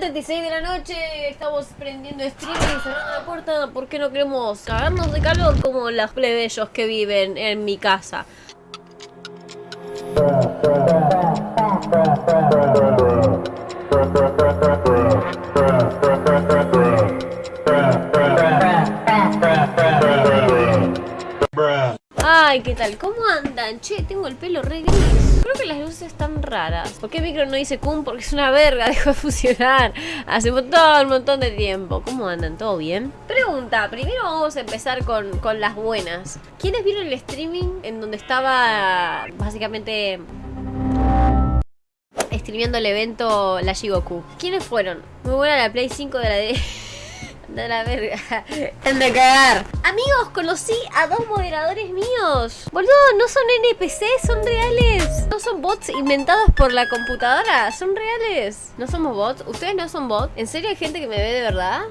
1.36 de la noche, estamos prendiendo streaming cerrando la puerta porque no queremos cagarnos de calor como los plebeyos que viven en mi casa. ¿Cómo andan? Che, tengo el pelo re gris. Creo que las luces están raras. ¿Por qué micro no dice cum? Porque es una verga, dejó de funcionar hace un montón, un montón de tiempo. ¿Cómo andan? ¿Todo bien? Pregunta, primero vamos a empezar con, con las buenas. ¿Quiénes vieron el streaming en donde estaba básicamente streameando el evento la Shigoku? ¿Quiénes fueron? Muy buena la Play 5 de la D. De la verga. de cagar. Amigos, conocí a dos moderadores míos. Boludo, no son NPCs, son reales. No son bots inventados por la computadora. Son reales. ¿No somos bots? ¿Ustedes no son bots? ¿En serio hay gente que me ve de verdad?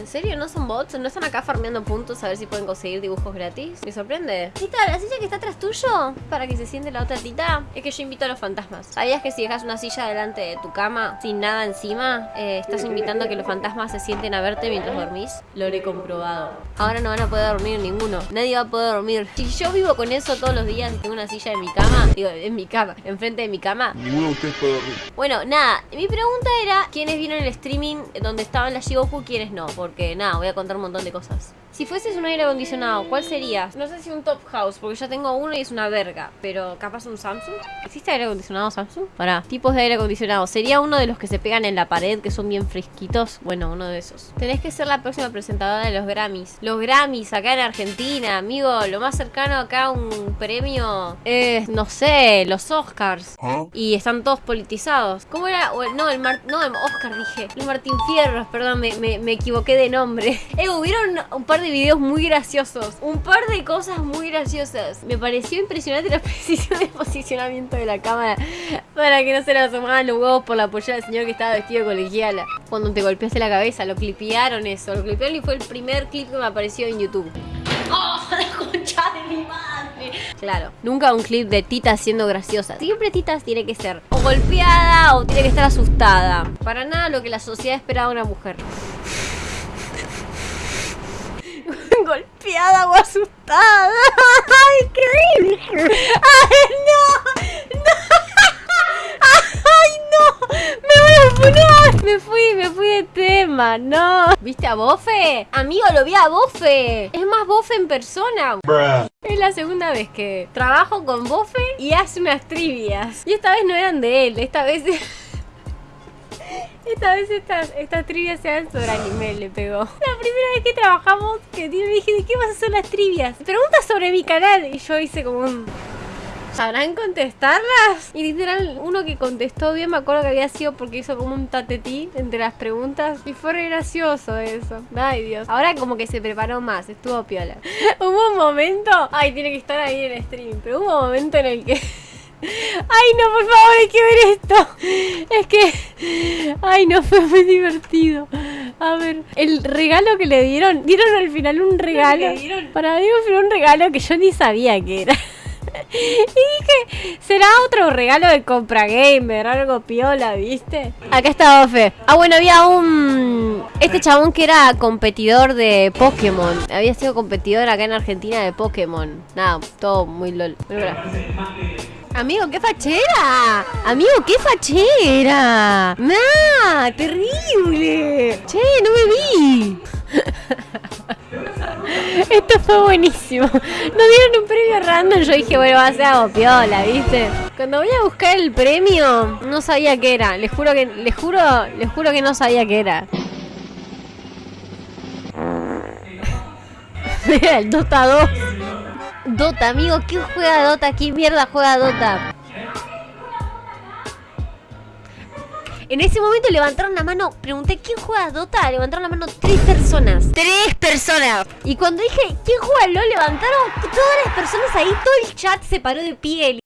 ¿En serio? ¿No son bots? ¿No están acá farmeando puntos a ver si pueden conseguir dibujos gratis? Me sorprende. Tita, ¿la silla que está atrás tuyo? Para que se siente la otra tita. Es que yo invito a los fantasmas. ¿Sabías que si dejas una silla delante de tu cama sin nada encima, eh, estás invitando a que los fantasmas se sienten a verte mientras dormís? Lo he comprobado. Ahora no van a poder dormir ninguno. Nadie va a poder dormir. Si yo vivo con eso todos los días y tengo una silla en mi cama, digo, en mi cama, enfrente de mi cama. Ninguno de ustedes puede dormir. Bueno, nada. Mi pregunta era, ¿quiénes vieron el streaming donde estaban las Shigoku, quiénes no? Porque nada, voy a contar un montón de cosas. Si fueses un aire acondicionado, ¿cuál sería? No sé si un top house, porque ya tengo uno y es una verga. Pero capaz un Samsung. ¿Existe aire acondicionado Samsung? Pará, tipos de aire acondicionado. ¿Sería uno de los que se pegan en la pared, que son bien fresquitos? Bueno, uno de esos. Tenés que ser la próxima presentadora de los Grammys. Los Grammys acá en Argentina, amigo. Lo más cercano acá a un premio es, no sé, los Oscars. ¿Ah? Y están todos politizados. ¿Cómo era? O el- no, el Mar- no, el Oscar dije. El Martín Fierros, perdón, me, me- me equivoqué de nombre. Eh, hubieron un par de videos muy graciosos. Un par de cosas muy graciosas. Me pareció impresionante la precisión de posicionamiento de la cámara. Para que no se le asomaban los huevos por la polla del señor que estaba vestido de colegiala. Cuando te golpeaste la cabeza, lo clipearon eso. Lo clipearon y fue el primer clip que me apareció en YouTube. ¡Oh, la concha de mi madre! Claro, nunca un clip de Tita siendo graciosa. Siempre Tita tiene que ser o golpeada o tiene que estar asustada. Para nada lo que la sociedad esperaba de una mujer. Golpeada o asustada. ¡Ay, qué! ¡Ay, no! ¡No! ¡Ay, no! ¡Me voy a funar! Me fui, me fui de tema, no. ¿Viste a Bofe? Amigo, lo vi a Bofe. Es más Bofe en persona. Es la segunda vez que trabajo con Bofe y hace unas trivias. Y esta vez no eran de él, esta vez... Esta vez estas, estas trivias se dan sobre anime, le pegó. La primera vez que trabajamos, que dije, ¿de qué vas a hacer las trivias? Preguntas sobre mi canal. Y yo hice como un... ¿Sabrán contestarlas? Y literal, uno que contestó bien, me acuerdo que había sido porque hizo como un tatetí entre las preguntas. Y fue re gracioso eso. Ay, Dios. Ahora como que se preparó más, estuvo piola. hubo un momento... Ay, tiene que estar ahí en el stream. Pero hubo un momento en el que... Ay, no, por favor, hay que ver esto. Es que. Ay, no, fue muy divertido. A ver, el regalo que le dieron. Dieron al final un regalo. Para mí fue un regalo que yo ni sabía que era. Y dije, ¿será otro regalo de compra gamer? Algo piola, ¿viste? Acá está Ofe. Ah, bueno, había un. Este chabón que era competidor de Pokémon. Había sido competidor acá en Argentina de Pokémon. Nada, todo muy lol. Pero. Amigo, qué fachera. Amigo, qué fachera. Nah, terrible. Che, no me vi. Esto fue buenísimo. Nos dieron un premio random. Yo dije, bueno, va a ser algo piola, ¿viste? Cuando voy a buscar el premio, no sabía qué era. Les juro que, les juro, les juro que no sabía qué era. Mira, el Dota 2. Dota, amigo, ¿quién juega Dota? ¿Quién mierda juega Dota? En ese momento levantaron la mano, pregunté ¿quién juega Dota? Levantaron la mano tres personas. ¡Tres personas! Y cuando dije ¿quién juega LOL? Levantaron todas las personas ahí, todo el chat se paró de pie.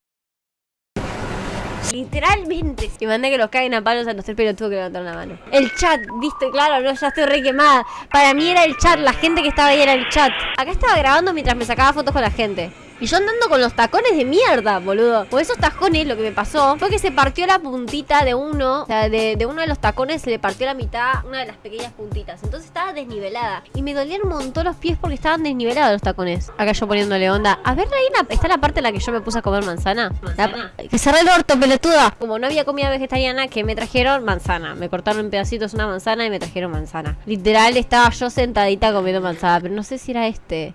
Literalmente. Y mandé que los caguen a palos a los tres pelotudos que levantaron la mano. El chat, viste, claro, no, ya estoy re quemada. Para mí era el chat, la gente que estaba ahí era el chat. Acá estaba grabando mientras me sacaba fotos con la gente. Y yo andando con los tacones de mierda, boludo. Por esos tacones lo que me pasó fue que se partió la puntita de uno. O sea, de, de uno de los tacones se le partió la mitad, una de las pequeñas puntitas. Entonces estaba desnivelada. Y me dolían un montón los pies porque estaban desnivelados los tacones. Acá yo poniéndole onda. A ver, Reina, ¿está la parte en la que yo me puse a comer manzana? ¿Manzana? La- que cerré el orto, pelotuda. Como no había comida vegetariana, que me trajeron manzana. Me cortaron en pedacitos una manzana y me trajeron manzana. Literal, estaba yo sentadita comiendo manzana, pero no sé si era este.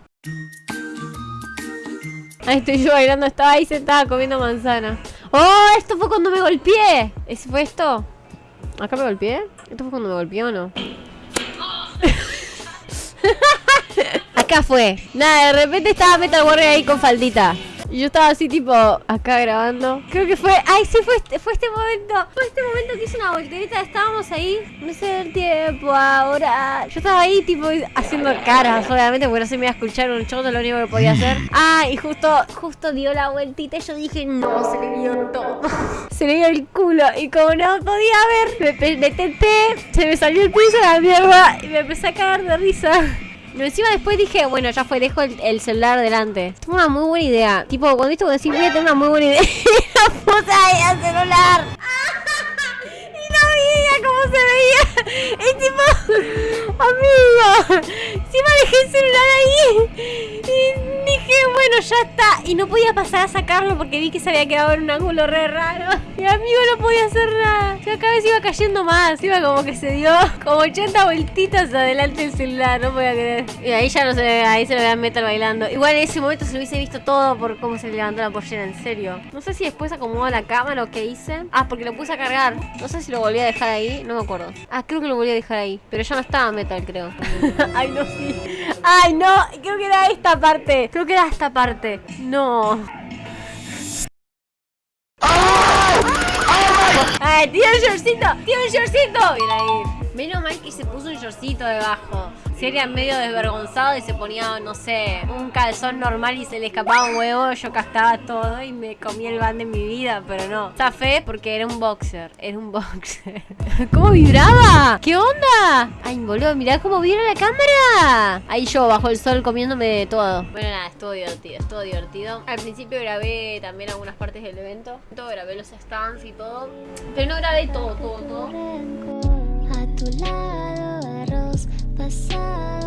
Ahí estoy yo bailando, estaba ahí sentada comiendo manzana. ¡Oh! Esto fue cuando me golpeé. ¿Ese fue esto? ¿Acá me golpeé? ¿Esto fue cuando me golpeé o no? Acá fue. Nada, de repente estaba Metal Warrior ahí con faldita. Y yo estaba así tipo acá grabando. Creo que fue. Ay, sí, fue este, fue este momento. Fue este momento que hice una voltereta. Estábamos ahí. No sé el tiempo ahora. Yo estaba ahí tipo haciendo caras, obviamente, porque no se me iba a escuchar un choto, lo único que podía hacer. Ah, y justo, justo dio la vueltita y yo dije, no, se le vio todo. se le vio el culo. Y como no podía ver, me, me tenté, se me salió el piso de la mierda y me empecé a cagar de risa. Pero encima después dije, bueno, ya fue, dejo el, el celular delante. Tengo una muy buena idea. Tipo, cuando viste cuando decís, voy a tener una muy buena idea. puse ahí al celular. y no veía cómo se veía. Y tipo, amigo, encima dejé el celular ahí. Dije, bueno, ya está. Y no podía pasar a sacarlo porque vi que se había quedado en un ángulo re raro. Y amigo no podía hacer nada. Y cada vez iba cayendo más. Iba como que se dio como 80 vueltitas adelante del celular. No podía creer. Y ahí ya no se ve, ahí se lo vean metal bailando. Igual en ese momento se lo hubiese visto todo por cómo se le levantó la pollera, en serio. No sé si después acomodó la cámara o qué hice. Ah, porque lo puse a cargar. No sé si lo volví a dejar ahí, no me acuerdo. Ah, creo que lo volví a dejar ahí. Pero ya no estaba metal, creo. Ay, no, sí. Ay, no. Creo que era esta parte. Creo que era esta parte. No. ¡Ay, tiene un shortcito! ¡Tiene un shortcito! Bien ahí. Menos mal que se puso un shortcito debajo. Si era medio desvergonzado y se ponía, no sé, un calzón normal y se le escapaba un huevo, yo castaba todo y me comía el ban de mi vida, pero no. Zafé porque era un boxer. Era un boxer. ¿Cómo vibraba? ¿Qué onda? Ay, boludo, mirá cómo vibra la cámara. Ahí yo bajo el sol comiéndome de todo. Bueno, nada, estuvo divertido, estuvo divertido. Al principio grabé también algunas partes del evento. Todo grabé los stands y todo. Pero no grabé todo, todo, todo. Tu lado arroz pasado